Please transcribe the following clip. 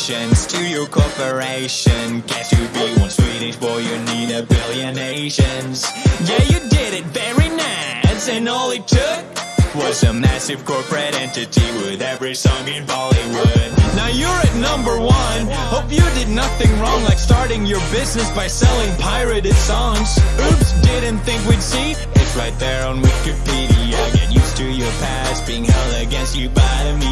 To your corporation. Guess you be one Swedish boy, you need a billion nations. Yeah, you did it very nice, and all it took was a massive corporate entity with every song in Bollywood. Now you're at number one. Hope you did nothing wrong, like starting your business by selling pirated songs. Oops, didn't think we'd see. It's right there on Wikipedia. Get used to your past being held against you by the media.